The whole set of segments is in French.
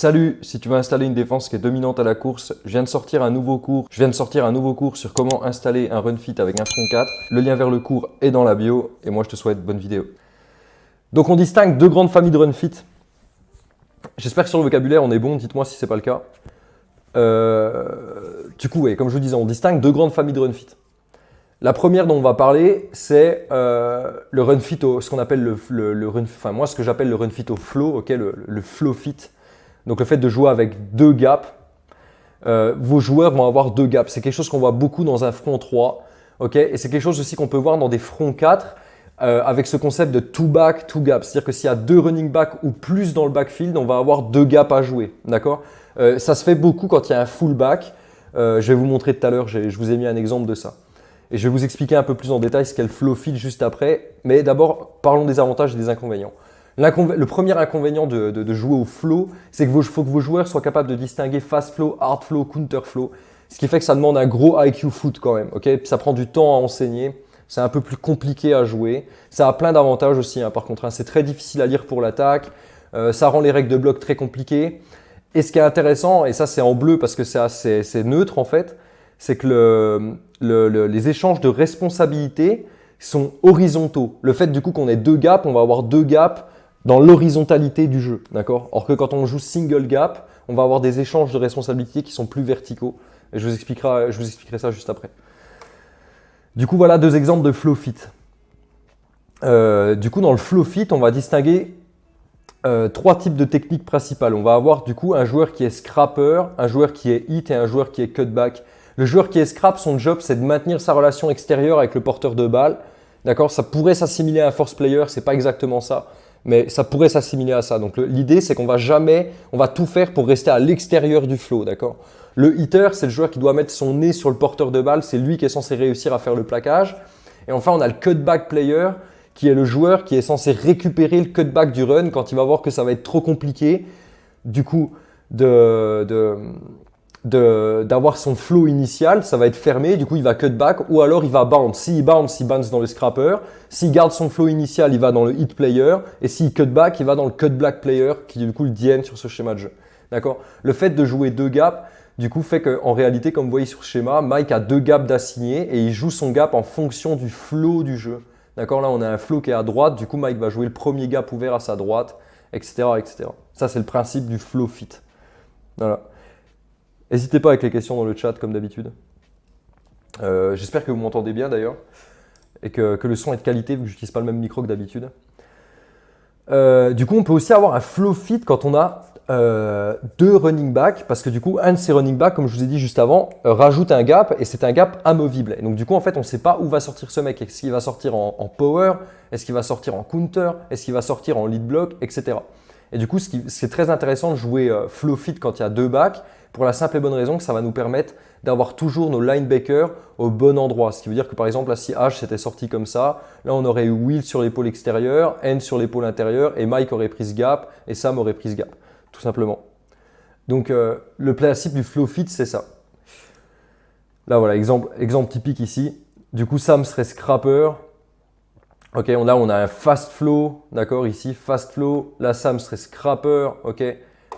Salut, si tu veux installer une défense qui est dominante à la course, je viens de sortir un nouveau cours. Je viens de sortir un nouveau cours sur comment installer un run fit avec un front 4. Le lien vers le cours est dans la bio et moi je te souhaite bonne vidéo. Donc on distingue deux grandes familles de run fit. J'espère que sur le vocabulaire on est bon, dites-moi si c'est pas le cas. Euh, du coup, comme je vous disais, on distingue deux grandes familles de run fit. La première dont on va parler, c'est euh, le run fit au, ce qu'on appelle le, run, enfin moi ce que j'appelle le run fit au flow, ok, le, le flow fit. Donc le fait de jouer avec deux gaps, euh, vos joueurs vont avoir deux gaps. C'est quelque chose qu'on voit beaucoup dans un front 3. ok? Et c'est quelque chose aussi qu'on peut voir dans des fronts 4 euh, avec ce concept de two back, two gap. C'est-à-dire que s'il y a deux running back ou plus dans le backfield, on va avoir deux gaps à jouer. D'accord? Euh, Ça se fait beaucoup quand il y a un full back. je vais vous montrer tout à l'heure, je vous ai mis un exemple de ça. Et je vais vous expliquer un peu plus en détail ce qu'est le flow field juste après. Mais d'abord, parlons des avantages et des inconvénients. Le premier inconvénient de, jouer au flow, c'est qu'il faut que vos joueurs soient capables de distinguer fast flow, hard flow, counter flow. Ce qui fait que ça demande un gros IQ foot quand même. ok? Ça prend du temps à enseigner. C'est un peu plus compliqué à jouer. Ça a plein d'avantages aussi, hein, par contre. Hein. c'est très difficile à lire pour l'attaque. Euh, ça rend les règles de bloc très compliquées. Et ce qui est intéressant, et ça c'est en bleu parce que c'est neutre en fait, c'est que les échanges de responsabilités sont horizontaux. Le fait du coup qu'on ait deux gaps, on va avoir deux gaps dans l'horizontalité du jeu. d'accord? Or que quand on joue single gap, on va avoir des échanges de responsabilités qui sont plus verticaux. Et je vous expliquerai, ça juste après. Du coup, voilà deux exemples de flow fit. Euh, du coup, dans le flow fit, on va distinguer euh, trois types de techniques principales. On va avoir du coup un joueur qui est scrapper, un joueur qui est hit et un joueur qui est cutback. Le joueur qui est scrap, son job, c'est de maintenir sa relation extérieure avec le porteur de balle. D'accord? Ça pourrait s'assimiler à un force player, c'est pas exactement ça mais ça pourrait s'assimiler à ça. Donc l'idée, c'est qu'on va jamais, on va tout faire pour rester à l'extérieur du flow, d'accord? Le hitter, c'est le joueur qui doit mettre son nez sur le porteur de balle, c'est lui qui est censé réussir à faire le plaquage. Et enfin, on a le cutback player, qui est le joueur qui est censé récupérer le cutback du run quand il va voir que ça va être trop compliqué, du coup, de, de d'avoir son flow initial, ça va être fermé, du coup il va cut back ou alors il va bounce. S'il bounce, il bounce dans le scrapper. S'il garde son flow initial, il va dans le hit player. Et s'il cut back, il va dans le cut black player qui est du coup le DN sur ce schéma de jeu. D'accord? Le fait de jouer deux gaps, du coup fait qu'en réalité, comme vous voyez sur le schéma, Mike a deux gaps d'assigner et il joue son gap en fonction du flow du jeu. D'accord? Là, on a un flow qui est à droite, du coup Mike va jouer le premier gap ouvert à sa droite, etc. etc. Ça, c'est le principe du flow fit. Voilà. N'hésitez pas avec les questions dans le chat comme d'habitude. Euh, j'espère que vous m'entendez bien d'ailleurs et que, le son est de qualité vu que je n'utilise pas le même micro que d'habitude. Euh, du coup, on peut aussi avoir un flow fit quand on a euh, deux running back parce que du coup, un de ces running back, comme je vous ai dit juste avant, rajoute un gap et c'est un gap amovible. Et donc du coup, en fait, on ne sait pas où va sortir ce mec. Est-ce qu'il va sortir en, en power? Est-ce qu'il va sortir en counter? Est-ce qu'il va sortir en lead block? Etc. Et du coup, c'est très intéressant de jouer flow fit quand il y a deux backs pour la simple et bonne raison que ça va nous permettre d'avoir toujours nos linebackers au bon endroit. Ce qui veut dire que par exemple, là, si H s'était sorti comme ça, là on aurait eu Will sur l'épaule extérieure, N sur l'épaule intérieure et Mike aurait pris gap et Sam aurait pris gap, tout simplement. Donc euh, le principe du flow fit, c'est ça. Là voilà, exemple, typique ici. Du coup, Sam serait scrapper. Ok, là on a un fast flow, d'accord, ici, fast flow. Là, Sam serait scrapper, ok.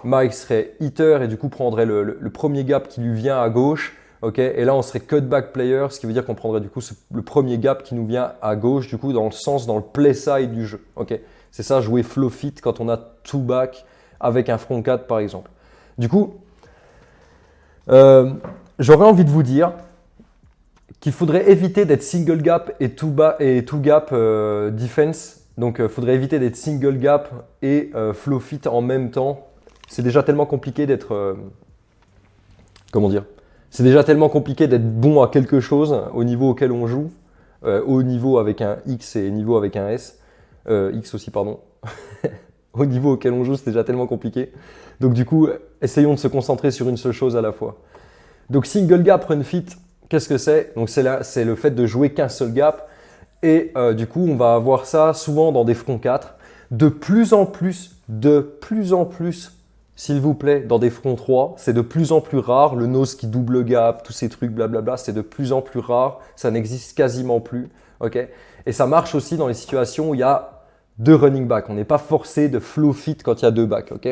Mike serait hitter et du coup prendrait le, premier gap qui lui vient à gauche. ok et là, on serait cutback player, ce qui veut dire qu'on prendrait du coup le premier gap qui nous vient à gauche, du coup dans le sens, dans le play side du jeu. ok C'est ça, jouer flow fit quand on a two back avec un front 4 par exemple. Du coup, euh, j'aurais envie de vous dire qu'il faudrait éviter d'être single gap et two, et two gap euh, defense. Donc, il euh, faudrait éviter d'être single gap et flow fit en même temps c'est déjà tellement compliqué d'être... Euh, comment dire C'est déjà tellement compliqué d'être bon à quelque chose au niveau auquel on joue, euh, au niveau avec un X et niveau avec un S, euh, X aussi, pardon. au niveau auquel on joue, c'est déjà tellement compliqué. Donc du coup, essayons de se concentrer sur une seule chose à la fois. Donc single gap run fit, qu'est-ce que c'est? Donc c'est le fait de jouer qu'un seul gap. Et du coup, on va avoir ça souvent dans des fronts 4. De plus en plus, de plus en plus, s'il vous plaît, dans des fronts 3, c'est de plus en plus rare. Le nose qui double gap, tous ces trucs, blablabla, c'est de plus en plus rare. Ça n'existe quasiment plus. ok? Et ça marche aussi dans les situations où il y a deux running backs. On n'est pas forcé de flow fit quand il y a deux backs. ok?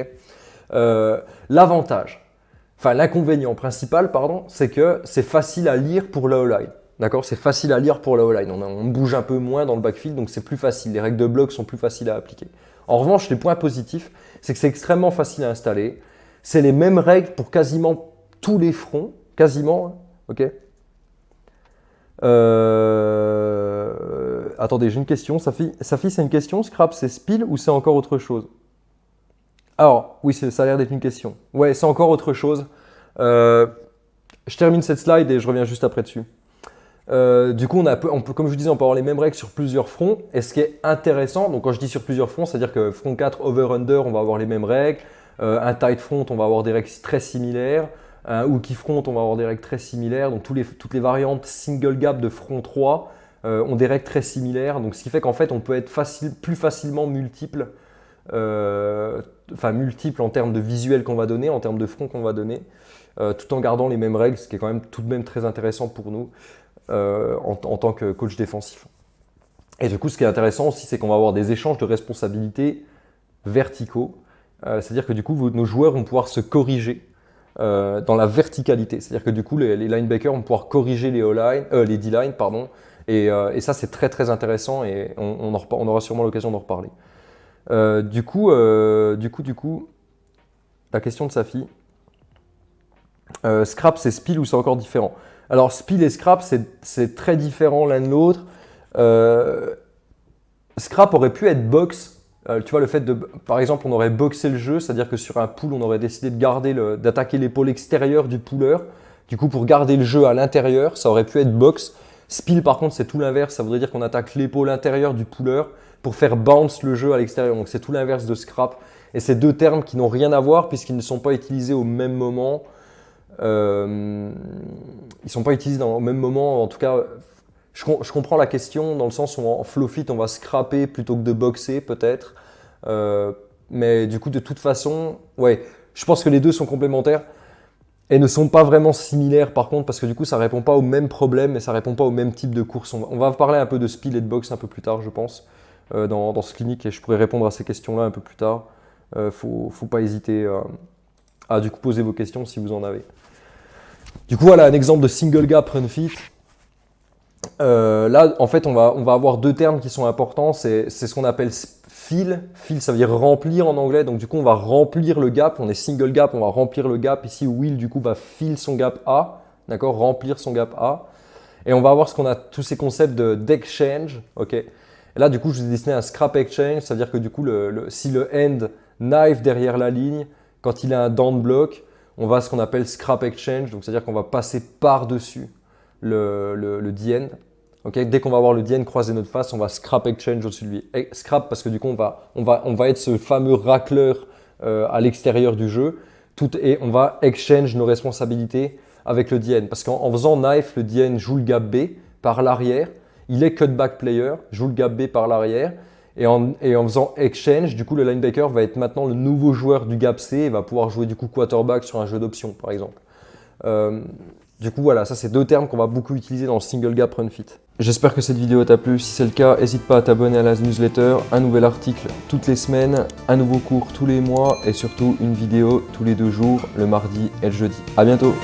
Euh, l'avantage, enfin l'inconvénient principal, pardon, c'est que c'est facile à lire pour la O-line. D'accord C'est facile à lire pour la O-line. On, on, bouge un peu moins dans le backfield, donc c'est plus facile. Les règles de bloc sont plus faciles à appliquer. En revanche, les points positifs, c'est que c'est extrêmement facile à installer. C'est les mêmes règles pour quasiment tous les fronts, quasiment, ok euh... Attendez, j'ai une question. Safi, Safi c'est une question. Scrap, c'est spill ou c'est encore autre chose? Alors, oui, ça a l'air d'être une question. Ouais, c'est encore autre chose. Euh... Je termine cette slide et je reviens juste après dessus. Euh, du coup, on, a, peut, comme je vous disais, on peut avoir les mêmes règles sur plusieurs fronts. Et ce qui est intéressant, donc quand je dis sur plusieurs fronts, c'est-à-dire que front 4, over-under, on va avoir les mêmes règles. Euh, un tight front, on va avoir des règles très similaires. Un hooky front, on va avoir des règles très similaires. Donc toutes les variantes single gap de front 3 euh, ont des règles très similaires. Donc ce qui fait qu'en fait, on peut être plus facilement multiple, multiple en termes de visuel qu'on va donner, en termes de front qu'on va donner, tout en gardant les mêmes règles, ce qui est quand même tout de même très intéressant pour nous. Euh, en, tant que coach défensif. Et du coup, ce qui est intéressant aussi, c'est qu'on va avoir des échanges de responsabilités verticaux. Euh, c'est-à-dire que du coup, nos joueurs vont pouvoir se corriger euh, dans la verticalité. C'est-à-dire que du coup, les, linebackers vont pouvoir corriger les, les D-line, pardon. Et, ça, c'est très très intéressant et on, aura sûrement l'occasion d'en reparler. du coup, du coup, du coup, la question de sa fille. scrap, c'est spill ou c'est encore différent? Alors, Spill et Scrap, c'est très différent l'un de l'autre. Euh, scrap aurait pu être box. Euh, tu vois, le fait de, par exemple, on aurait boxé le jeu, c'est-à-dire que sur un pool, on aurait décidé de garder d'attaquer l'épaule extérieure du pooleur. Du coup, pour garder le jeu à l'intérieur, ça aurait pu être box. Spill, par contre, c'est tout l'inverse. Ça voudrait dire qu'on attaque l'épaule intérieure du pooleur pour faire bounce le jeu à l'extérieur. Donc, c'est tout l'inverse de scrap. Et c'est deux termes qui n'ont rien à voir puisqu'ils ne sont pas utilisés au même moment. Euh, ils ne sont pas utilisés au même moment. En tout cas, je, comprends la question dans le sens où en flow fit, on va scraper plutôt que de boxer peut-être. Euh, mais du coup, de toute façon, ouais, je pense que les deux sont complémentaires et ne sont pas vraiment similaires par contre parce que du coup, ça répond pas au même problème et ça répond pas au même type de course. On va, parler un peu de speed et de box un peu plus tard, je pense, euh, dans, ce clinique et je pourrais répondre à ces questions-là un peu plus tard. Euh, faut, faut pas hésiter à du coup poser vos questions si vous en avez. Du coup, voilà un exemple de single gap run fit. Euh, là, en fait, on va, on va avoir deux termes qui sont importants. C'est ce qu'on appelle fill. Fill, ça veut dire remplir en anglais. Donc, du coup, on va remplir le gap. On est single gap, on va remplir le gap. Ici, Will, du coup, va fill son gap A. D'accord? Remplir son gap A. Et on va avoir ce qu'on a tous ces concepts d'exchange. ok? Et là, du coup, je vous ai dessiné un scrap exchange. C'est-à-dire que du coup, le, si le end knife derrière la ligne, quand il a un down block, on va ce qu'on appelle scrap exchange, donc c'est-à-dire qu'on va passer par-dessus le, le, DN. Dès qu'on va avoir le DN croiser notre face, on va scrap exchange au-dessus de lui. scrap parce que du coup, on va, on va, on va être ce fameux racleur euh, à l'extérieur du jeu tout, et on va exchange nos responsabilités avec le DN. Parce qu'en faisant knife, le DN joue le gap B par l'arrière. Il est cutback player, joue le gap B par l'arrière. Et en, faisant exchange, du coup, le linebacker va être maintenant le nouveau joueur du gap C et va pouvoir jouer du coup quarterback sur un jeu d'options, par exemple. Euh, du coup, voilà, ça c'est deux termes qu'on va beaucoup utiliser dans le single gap run fit. J'espère que cette vidéo t'a plu. Si c'est le cas, n'hésite pas à t'abonner à la newsletter. Un nouvel article toutes les semaines, un nouveau cours tous les mois et surtout une vidéo tous les deux jours, le mardi et le jeudi. À bientôt